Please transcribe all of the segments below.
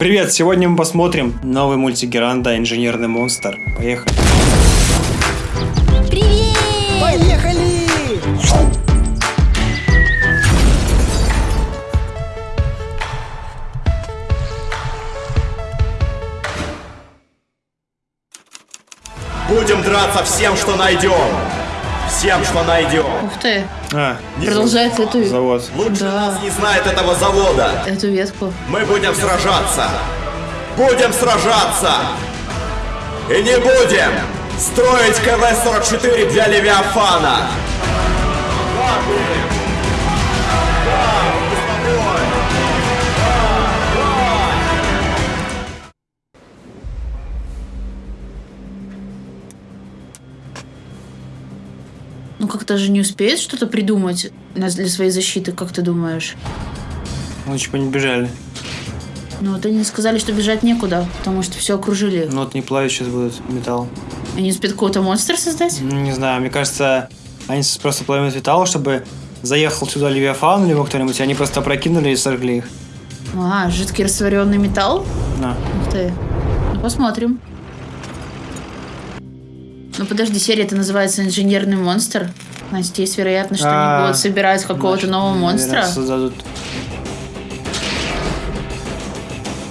Привет, сегодня мы посмотрим новый мультик Геранда «Инженерный монстр». Поехали. Привет! Поехали! Будем драться всем, что найдем. Всем, что найдем. Ух ты, А, продолжает эту, завод. Лучше Да. нас не знает этого завода. эту ветку. Мы будем сражаться. Будем сражаться. И не будем строить КВ-44 для Левиафана. Как-то же не успеет что-то придумать для своей защиты, как ты думаешь? Лучше бы не бежали. Ну вот они сказали, что бежать некуда, потому что все окружили. Ну вот не плавить сейчас будут металл. Они успеют какого-то монстра создать? Ну, Не знаю, мне кажется, они просто плавят металл, чтобы заехал сюда Левиафан либо кто-нибудь, и они просто прокинули и сожгли их. А, жидкий растворенный металл? На. Ух ты. Ну, посмотрим. Ну подожди, серия-то называется «Инженерный монстр». Значит, есть вероятность, что А, они будут собирать какого-то нового монстра. создадут.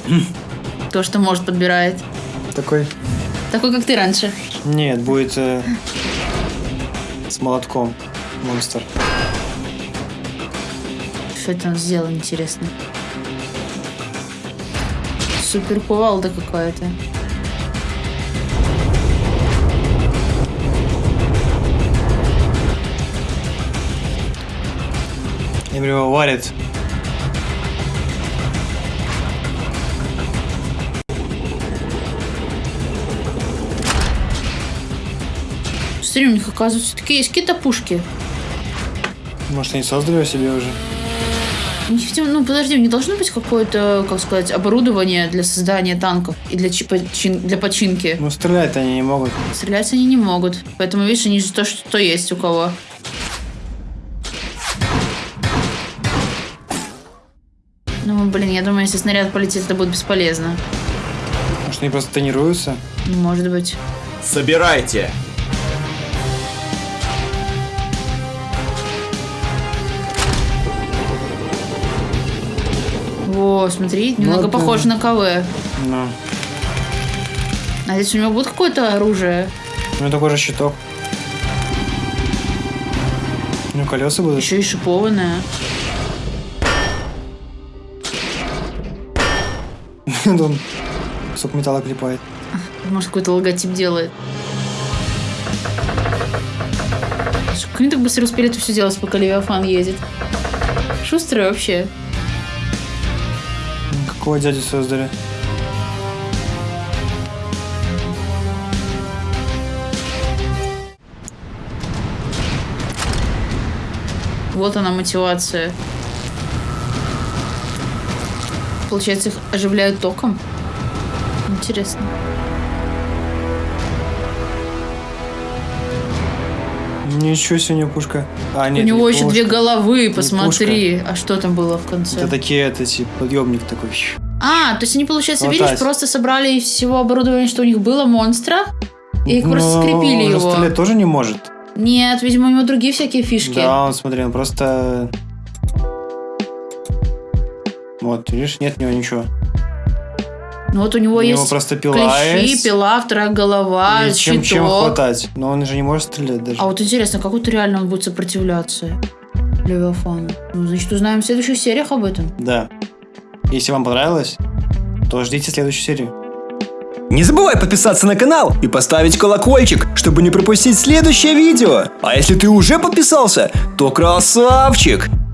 То, что может подбирает. Такой? Такой, как ты раньше. Нет, будет э, с молотком монстр. Что это он сделал, интересно? Супер кувалда какая-то. И его варит. Смотри, у них, оказывается, такие есть какие-то пушки. Может, они создали себе уже? Видимо, ну, подожди, них должно быть какое-то, как сказать, оборудование для создания танков и для, чи- почин- для починки. Ну, стрелять они не могут. Стрелять они не могут. Поэтому, видишь, они же то, что есть у кого. Ну, блин, я думаю, если снаряд полетит, это будет бесполезно. Может, они просто тренируются? Может быть. Собирайте. Во, смотри, немного Ну, это- похоже на КВ. Ну. А здесь у него будет какое-то оружие? У него такой же щиток. Ну, колеса будут. Еще и шипованное. Он кусок металла клепает. Может, какой-то логотип делает. Как они так быстро успели это все делать, пока Левиафан едет? Шустрые вообще. Какого дядю создали? Вот она мотивация. Получается, их оживляют током? Интересно. Ничего себе, него пушка. А, нет, У него не еще пушка. две головы, посмотри. А что там было в конце? Это такие, это типа подъемник такой. А, то есть они, получается, Вот видишь, так. просто собрали из всего оборудования, что у них было, монстра, и Ну, просто скрепили он его. тоже не может. Нет, видимо, у него другие всякие фишки. Да, он, смотри, он просто... Вот, видишь, нет у него ничего. Ну вот у него у него есть просто пила клещи, есть. пила, вторая голова, И чем, щиток. чем хватать. Но он же не может стрелять даже. А вот интересно, как вот реально он будет сопротивляться Левиафану? Ну, значит, узнаем в следующих сериях об этом. Да. Если вам понравилось, то ждите следующую серию. Не забывай подписаться на канал и поставить колокольчик, чтобы не пропустить следующее видео. А если ты уже подписался, то красавчик!